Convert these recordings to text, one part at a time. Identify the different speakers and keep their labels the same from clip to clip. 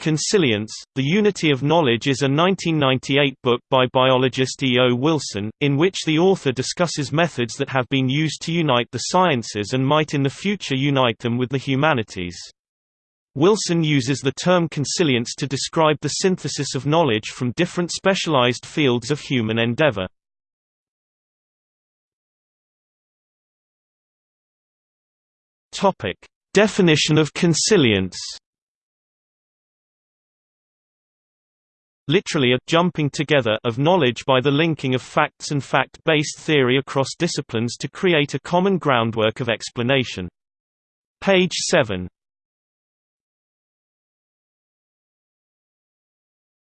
Speaker 1: Consilience, The Unity of Knowledge is a 1998 book by biologist E. O. Wilson, in which the author discusses methods that have been used to unite the sciences and might in the future unite them with the humanities. Wilson uses the term consilience to describe the synthesis of knowledge from different specialized fields of human endeavor. Definition of consilience. Literally a jumping together of knowledge by the linking of facts and fact-based theory across disciplines to create a common groundwork of explanation. Page 7.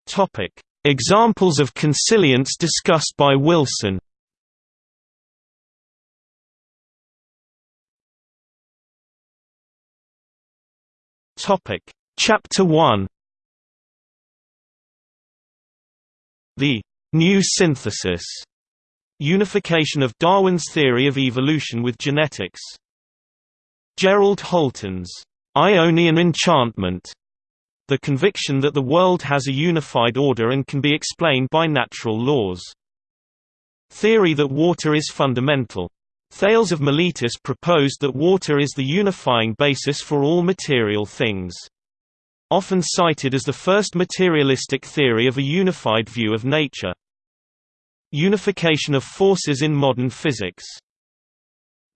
Speaker 1: Topic: Examples of consilience discussed by Wilson. Topic: Chapter 1 The new synthesis unification of Darwin's theory of evolution with genetics. Gerald Holton's Ionian enchantment, the conviction that the world has a unified order and can be explained by natural laws. Theory that water is fundamental. Thales of Miletus proposed that water is the unifying basis for all material things often cited as the first materialistic theory of a unified view of nature. Unification of forces in modern physics.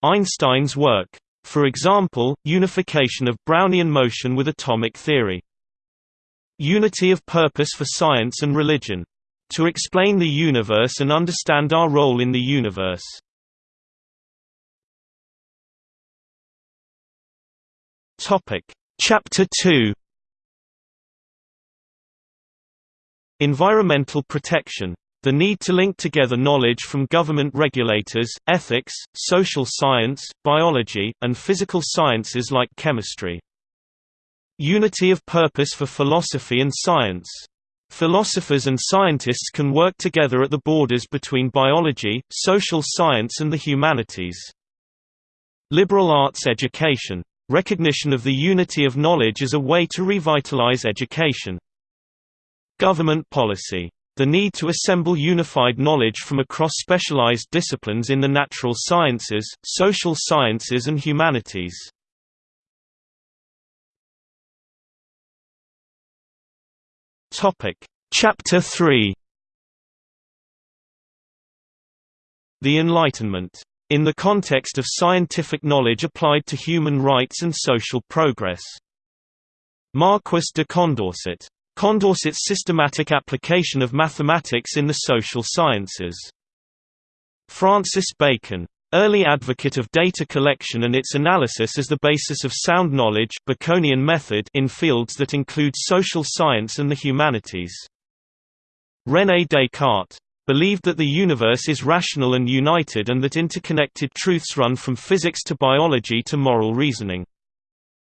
Speaker 1: Einstein's work. For example, unification of Brownian motion with atomic theory. Unity of purpose for science and religion. To explain the universe and understand our role in the universe. Chapter 2 Environmental protection. The need to link together knowledge from government regulators, ethics, social science, biology, and physical sciences like chemistry. Unity of purpose for philosophy and science. Philosophers and scientists can work together at the borders between biology, social science and the humanities. Liberal arts education. Recognition of the unity of knowledge as a way to revitalize education. Government policy. The need to assemble unified knowledge from across specialized disciplines in the natural sciences, social sciences and humanities. Chapter 3 The Enlightenment. In the context of scientific knowledge applied to human rights and social progress. Marquis de Condorcet Condorcet's systematic application of mathematics in the social sciences. Francis Bacon. Early advocate of data collection and its analysis as the basis of sound knowledge Baconian method in fields that include social science and the humanities. René Descartes believed that the universe is rational and united and that interconnected truths run from physics to biology to moral reasoning.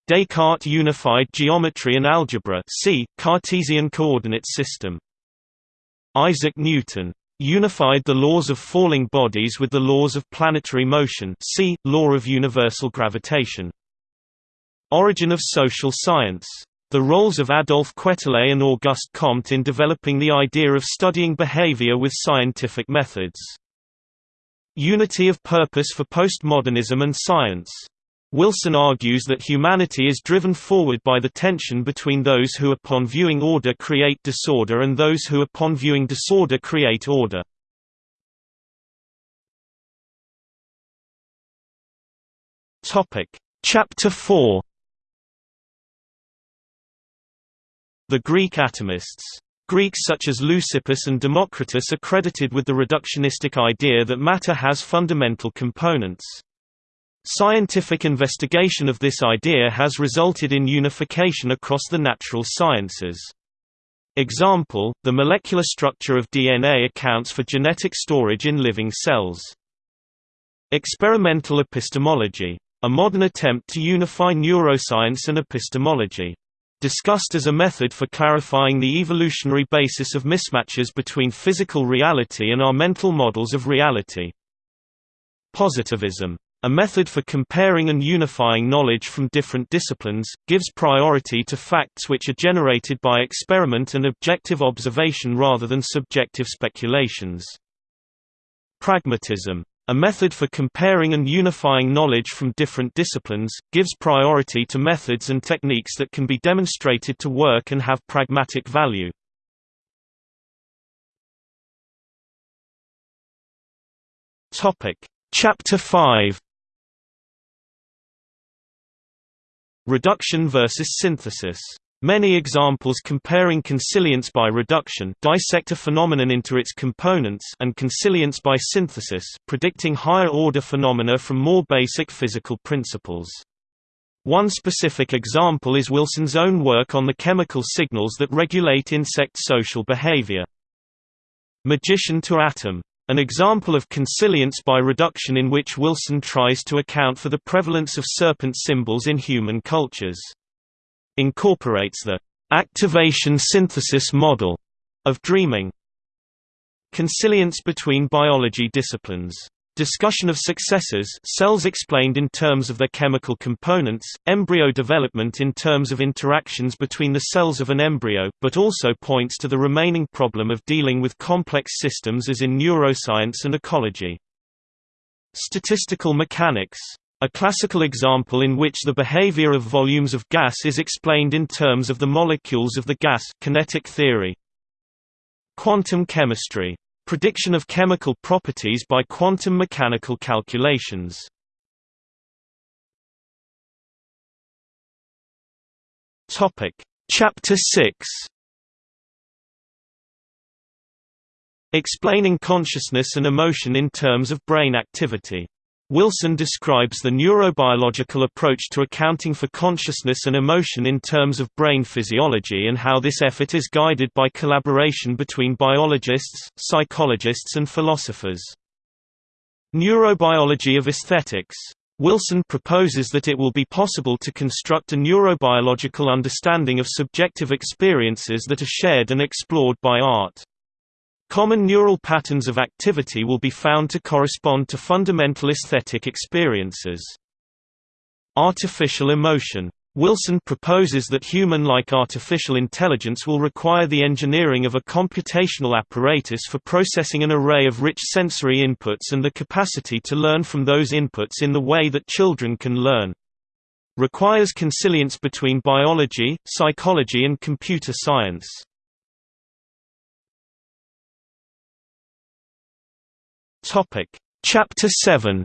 Speaker 1: Descartes unified geometry and algebra see, Cartesian coordinate system. Isaac Newton unified the laws of falling bodies with the laws of planetary motion see, law of universal gravitation. Origin of social science. The roles of Adolphe Quetelet and Auguste Comte in developing the idea of studying behavior with scientific methods. Unity of purpose for postmodernism and science. Wilson argues that humanity is driven forward by the tension between those who upon viewing order create disorder and those who upon viewing disorder create order. Chapter 4 The Greek atomists Greeks such as Leucippus and Democritus are credited with the reductionistic idea that matter has fundamental components. Scientific investigation of this idea has resulted in unification across the natural sciences. Example, the molecular structure of DNA accounts for genetic storage in living cells. Experimental epistemology. A modern attempt to unify neuroscience and epistemology. Discussed as a method for clarifying the evolutionary basis of mismatches between physical reality and our mental models of reality. Positivism a method for comparing and unifying knowledge from different disciplines, gives priority to facts which are generated by experiment and objective observation rather than subjective speculations. Pragmatism a method for comparing and unifying knowledge from different disciplines, gives priority to methods and techniques that can be demonstrated to work and have pragmatic value. Chapter 5 Reduction versus synthesis Many examples comparing consilience by reduction dissect a phenomenon into its components and consilience by synthesis predicting higher-order phenomena from more basic physical principles. One specific example is Wilson's own work on the chemical signals that regulate insect social behavior. Magician to atom. An example of consilience by reduction in which Wilson tries to account for the prevalence of serpent symbols in human cultures incorporates the activation synthesis model of dreaming. Consilience between biology disciplines. Discussion of successors cells explained in terms of their chemical components, embryo development in terms of interactions between the cells of an embryo, but also points to the remaining problem of dealing with complex systems as in neuroscience and ecology. Statistical mechanics a classical example in which the behavior of volumes of gas is explained in terms of the molecules of the gas kinetic theory. Quantum chemistry. Prediction of chemical properties by quantum mechanical calculations. Chapter 6. Explaining consciousness and emotion in terms of brain activity. Wilson describes the neurobiological approach to accounting for consciousness and emotion in terms of brain physiology and how this effort is guided by collaboration between biologists, psychologists and philosophers. Neurobiology of aesthetics. Wilson proposes that it will be possible to construct a neurobiological understanding of subjective experiences that are shared and explored by art. Common neural patterns of activity will be found to correspond to fundamental aesthetic experiences. Artificial emotion. Wilson proposes that human-like artificial intelligence will require the engineering of a computational apparatus for processing an array of rich sensory inputs and the capacity to learn from those inputs in the way that children can learn. Requires consilience between biology, psychology and computer science. Topic: Chapter 7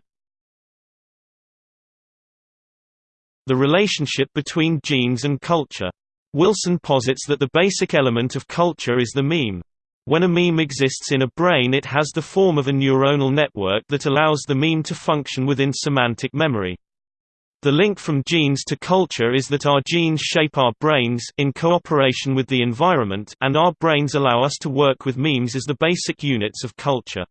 Speaker 1: The relationship between genes and culture. Wilson posits that the basic element of culture is the meme. When a meme exists in a brain it has the form of a neuronal network that allows the meme to function within semantic memory. The link from genes to culture is that our genes shape our brains in cooperation with the environment and our brains allow us to work with memes as the basic units of culture.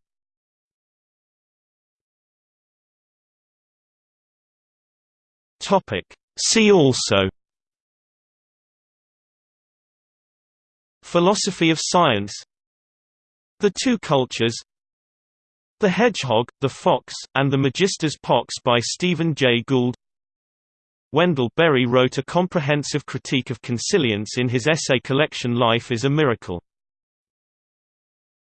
Speaker 1: Topic. See also Philosophy of science The Two Cultures The Hedgehog, the Fox, and the Magister's Pox by Stephen Jay Gould Wendell Berry wrote a comprehensive critique of consilience in his essay collection Life is a Miracle